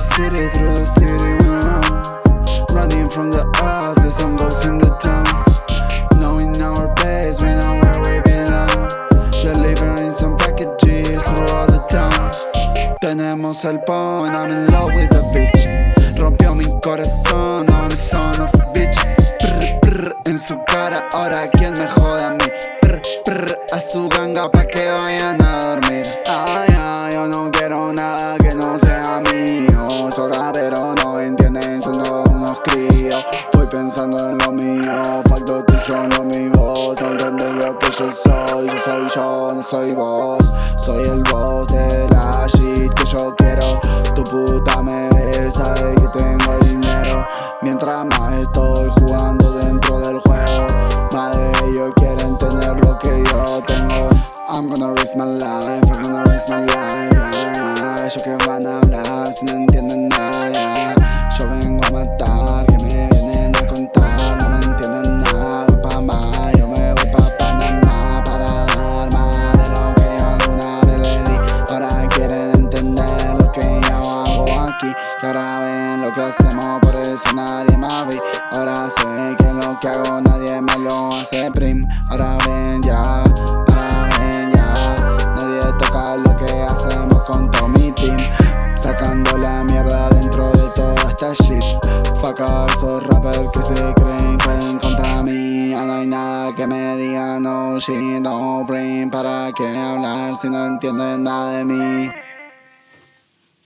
City, through the city, uh, Running from the office, I'm in the town Knowing our place, we know where we belong. Delivering some packages through all the town Tenemos el pon, I'm in love with the bitch. Rompió mi corazón, I'm a son of a bitch. Prr, prr, En su cara, ahora quien me jode a mí. Prr, prr, A su ganga pa' que vayan pero no entienden, son todos unos críos. Estoy pensando en lo mío, pacto tuyo, no mi voz. No lo que yo soy, yo soy yo, no soy vos. Soy el boss de la shit que yo quiero. Tu puta me ve, sabe que tengo dinero. Mientras más estoy jugando dentro del juego Más de ellos quieren tener lo que yo tengo. I'm gonna risk my life, I'm gonna risk my life. Ellos que van a hablar si que hacemos, por eso nadie más vi Ahora sé que lo que hago nadie me lo hace prim. Ahora ven ya, ahora ven ya. Nadie toca lo que hacemos con todo mi team. Sacando la mierda dentro de toda esta shit. Fuck esos rappers que se creen pueden contra mí. Ya no hay nada que me diga no shit, no bring Para qué hablar si no entienden nada de mí